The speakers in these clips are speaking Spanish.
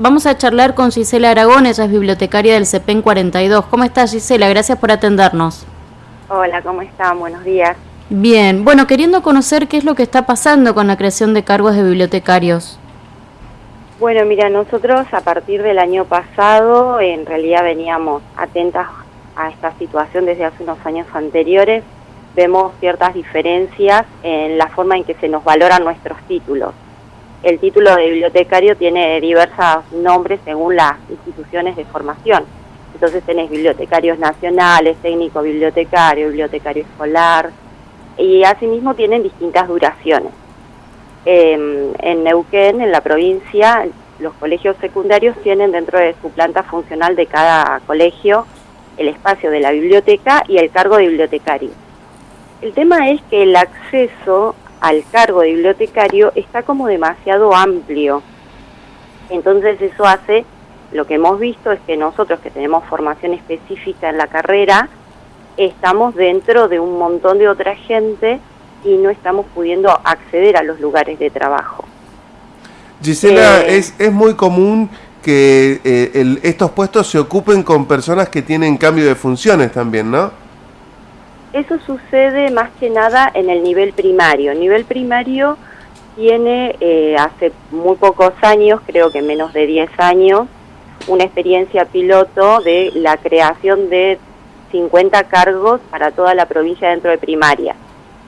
Vamos a charlar con Gisela Aragón, ella es bibliotecaria del CEPEN 42. ¿Cómo estás Gisela? Gracias por atendernos. Hola, ¿cómo están? Buenos días. Bien, bueno, queriendo conocer qué es lo que está pasando con la creación de cargos de bibliotecarios. Bueno, mira, nosotros a partir del año pasado en realidad veníamos atentas a esta situación desde hace unos años anteriores. Vemos ciertas diferencias en la forma en que se nos valoran nuestros títulos. El título de bibliotecario tiene diversos nombres según las instituciones de formación. Entonces tenés bibliotecarios nacionales, técnico bibliotecario, bibliotecario escolar, y asimismo tienen distintas duraciones. Em, en Neuquén, en la provincia, los colegios secundarios tienen dentro de su planta funcional de cada colegio el espacio de la biblioteca y el cargo de bibliotecario. El tema es que el acceso al cargo de bibliotecario está como demasiado amplio. Entonces eso hace, lo que hemos visto es que nosotros que tenemos formación específica en la carrera, estamos dentro de un montón de otra gente y no estamos pudiendo acceder a los lugares de trabajo. Gisela, eh, es, es muy común que eh, estos puestos se ocupen con personas que tienen cambio de funciones también, ¿no? Eso sucede más que nada en el nivel primario. El nivel primario tiene eh, hace muy pocos años, creo que menos de 10 años, una experiencia piloto de la creación de 50 cargos para toda la provincia dentro de primaria.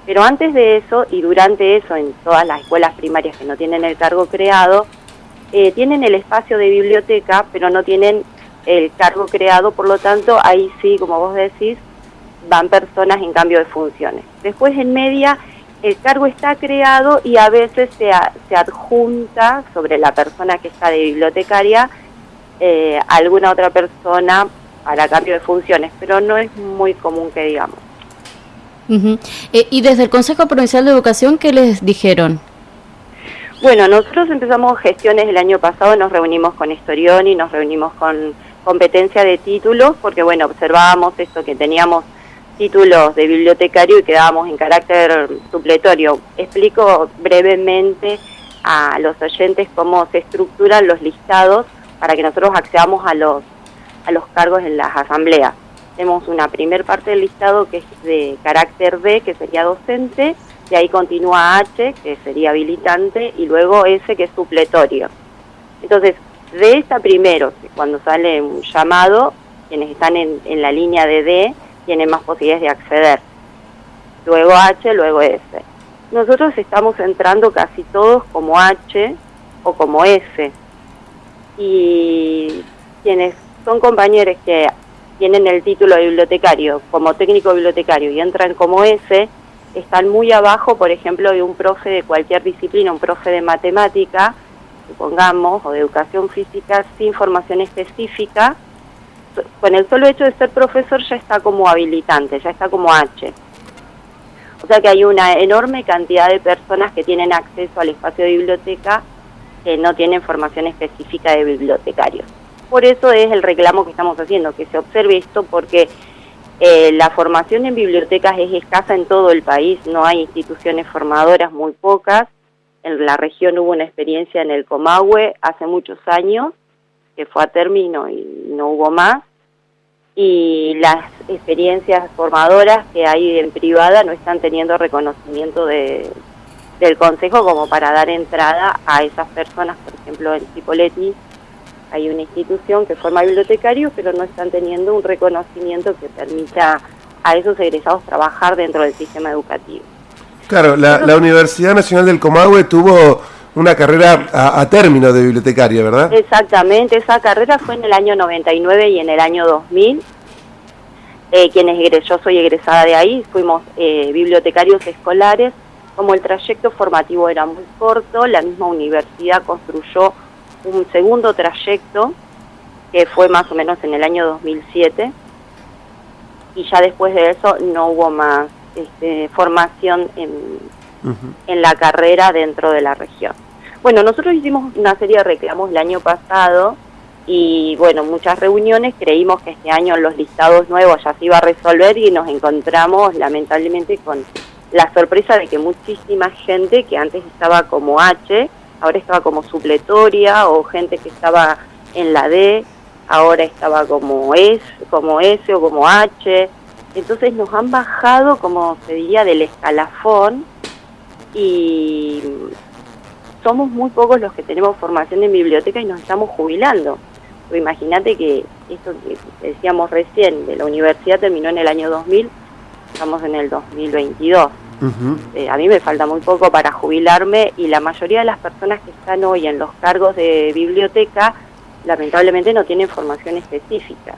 Pero antes de eso y durante eso, en todas las escuelas primarias que no tienen el cargo creado, eh, tienen el espacio de biblioteca, pero no tienen el cargo creado, por lo tanto, ahí sí, como vos decís, van personas en cambio de funciones. Después, en media, el cargo está creado y a veces se, se adjunta sobre la persona que está de bibliotecaria eh, alguna otra persona para cambio de funciones, pero no es muy común que digamos. Eh, y desde el Consejo Provincial de Educación, ¿qué les dijeron? Bueno, nosotros empezamos gestiones el año pasado, nos reunimos con y nos reunimos con competencia de títulos, porque bueno, observábamos esto que teníamos títulos de bibliotecario y quedábamos en carácter supletorio. Explico brevemente a los oyentes cómo se estructuran los listados para que nosotros accedamos a los a los cargos en las asambleas. Tenemos una primer parte del listado que es de carácter B, que sería docente, y ahí continúa H, que sería habilitante, y luego S, que es supletorio. Entonces, de esta primero, cuando sale un llamado, quienes están en, en la línea de D tienen más posibilidades de acceder. Luego H, luego S. Nosotros estamos entrando casi todos como H o como S. Y quienes son compañeros que tienen el título de bibliotecario como técnico bibliotecario y entran como ese, están muy abajo, por ejemplo, de un profe de cualquier disciplina, un profe de matemática, supongamos, o de educación física, sin formación específica, con el solo hecho de ser profesor ya está como habilitante, ya está como H. O sea que hay una enorme cantidad de personas que tienen acceso al espacio de biblioteca que no tienen formación específica de bibliotecarios por eso es el reclamo que estamos haciendo, que se observe esto porque eh, la formación en bibliotecas es escasa en todo el país, no hay instituciones formadoras, muy pocas. En la región hubo una experiencia en el Comahue hace muchos años, que fue a término y no hubo más. Y las experiencias formadoras que hay en privada no están teniendo reconocimiento de, del Consejo como para dar entrada a esas personas, por ejemplo en Cipolletti hay una institución que forma bibliotecarios, pero no están teniendo un reconocimiento que permita a esos egresados trabajar dentro del sistema educativo. Claro, la, Universidad Nacional del Comahue tuvo una carrera a, término de bibliotecaria, ¿verdad? Exactamente, esa carrera fue en el año 99 y en el año 2000. Eh, quienes yo soy egresada de ahí, fuimos eh, bibliotecarios escolares. Como el trayecto formativo era muy corto, la misma universidad construyó un segundo trayecto que fue más o menos en el año 2007 y ya después de eso no hubo más este, formación en, en la carrera dentro de la región. Bueno, nosotros hicimos una serie de reclamos el año pasado y bueno, muchas reuniones, creímos que este año los listados nuevos ya se iba a resolver y nos encontramos lamentablemente con la sorpresa de que muchísima gente que antes estaba como H ahora estaba como supletoria o gente que estaba en la D, ahora estaba como S, como S o como H. Entonces nos han bajado, como se diría, del escalafón y somos muy pocos los que tenemos formación en biblioteca y nos estamos jubilando. Imagínate que esto que decíamos recién de la universidad terminó en el año 2000, estamos en el 2022. Eh, a mí me falta muy poco para jubilarme y la mayoría de las personas que están hoy en los cargos de biblioteca lamentablemente no tienen formación específica.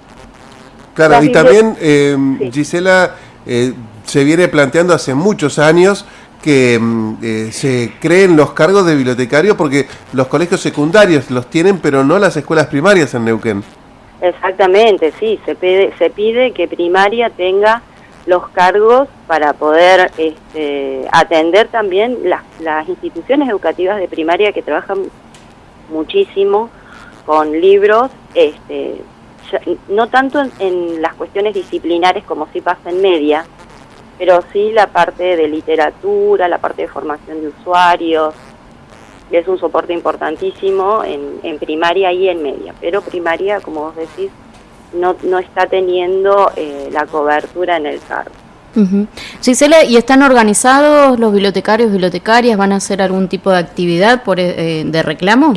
Claro, y también, eh, Gisela, eh, se viene planteando hace muchos años que mm, eh, se creen los cargos de bibliotecario porque los colegios secundarios los tienen, pero no las escuelas primarias en Neuquén. Exactamente, sí, se pide, se pide que primaria tenga los cargos para poder este, atender también las, las instituciones educativas de primaria que trabajan muchísimo con libros, este, no tanto en, en, las cuestiones disciplinares como si pasa en media, pero sí la parte de literatura, la parte de formación de usuarios, es un soporte importantísimo en, en primaria y en media, pero primaria, como vos decís, no, no está teniendo eh, la cobertura en el cargo. Uh Gisela, ¿y están organizados los bibliotecarios, bibliotecarias? ¿Van a hacer algún tipo de actividad por, eh, de reclamo?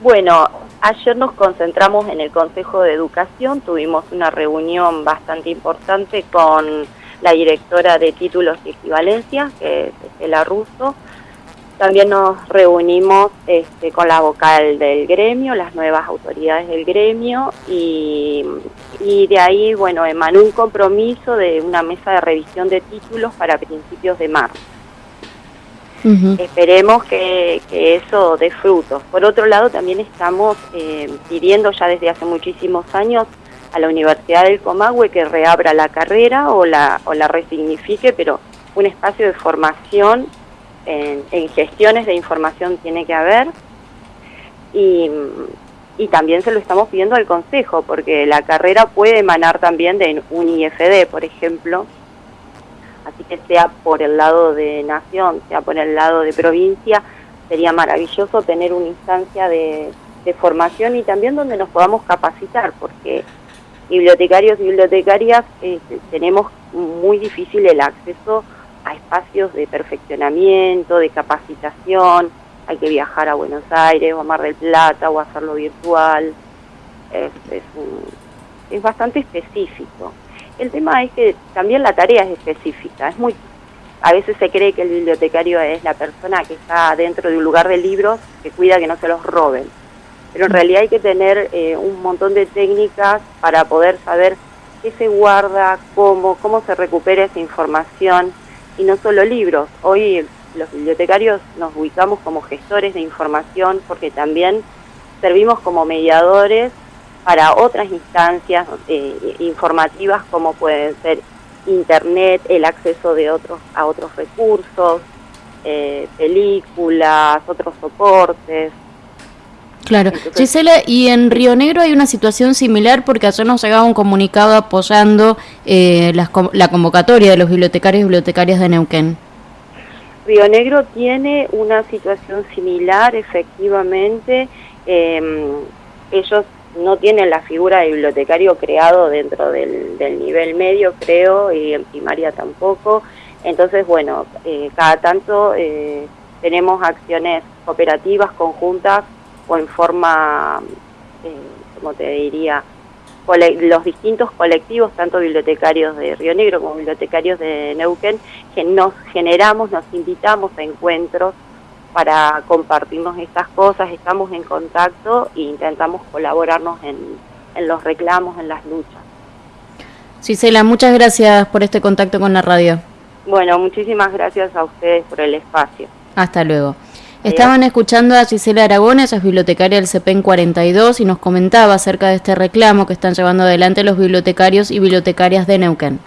Bueno, ayer nos concentramos en el Consejo de Educación, tuvimos una reunión bastante importante con la directora de títulos y equivalencias, que es Estela Russo. También nos reunimos este, con la vocal del gremio, las nuevas autoridades del gremio, y, y de ahí, bueno, emanó un compromiso de una mesa de revisión de títulos para principios de marzo. Esperemos que, eso dé frutos. Por otro lado, también estamos eh, pidiendo ya desde hace muchísimos años la Universidad del Comahue que reabra la carrera o la, o la resignifique, pero un espacio de formación en, gestiones de información tiene que haber. Y, y, también se lo estamos pidiendo al Consejo, porque la carrera puede emanar también de un IFD, por ejemplo. Así que sea por el lado de nación, sea por el lado de provincia, sería maravilloso tener una instancia de, de formación y también donde nos podamos capacitar, porque bibliotecarios y bibliotecarias eh, tenemos muy difícil el acceso a espacios de perfeccionamiento, de capacitación, hay que viajar a Buenos Aires o a Mar del Plata o hacerlo virtual, es, es, bastante específico. El tema es que también la tarea es específica, es muy a veces se cree que el bibliotecario es la persona que está dentro de un lugar de libros que cuida que no se los roben pero en realidad hay que tener eh, un montón de técnicas para poder saber qué se guarda, cómo, cómo se recupera esa información y no solo libros. Hoy los bibliotecarios nos ubicamos como gestores de información porque también servimos como mediadores para otras instancias eh, informativas como pueden ser internet, el acceso de otros a otros recursos, eh, películas, otros soportes. Claro. Gisela, y en Río Negro hay una situación similar porque ayer nos llegaba un comunicado apoyando eh, la convocatoria de los bibliotecarios y bibliotecarias de Neuquén. Río Negro tiene una situación similar, efectivamente. Em, ellos no tienen la figura de bibliotecario creado dentro del, nivel medio, creo, y en primaria tampoco. Entonces, bueno, eh, cada tanto eh, tenemos acciones cooperativas conjuntas o en forma, eh, como te diría, los distintos colectivos, tanto bibliotecarios de Río Negro como bibliotecarios de Neuquén, que nos generamos, nos invitamos a encuentros para compartirnos estas cosas, estamos en contacto e intentamos colaborarnos en, en los reclamos, en las luchas. Gisela, muchas gracias por este contacto con la radio. Bueno, muchísimas gracias a ustedes por el espacio. Hasta luego. Estaban escuchando a Gisela Aragón, ella es bibliotecaria del CEPEN 42 y nos comentaba acerca de este reclamo que están llevando adelante los bibliotecarios y bibliotecarias de Neuquén.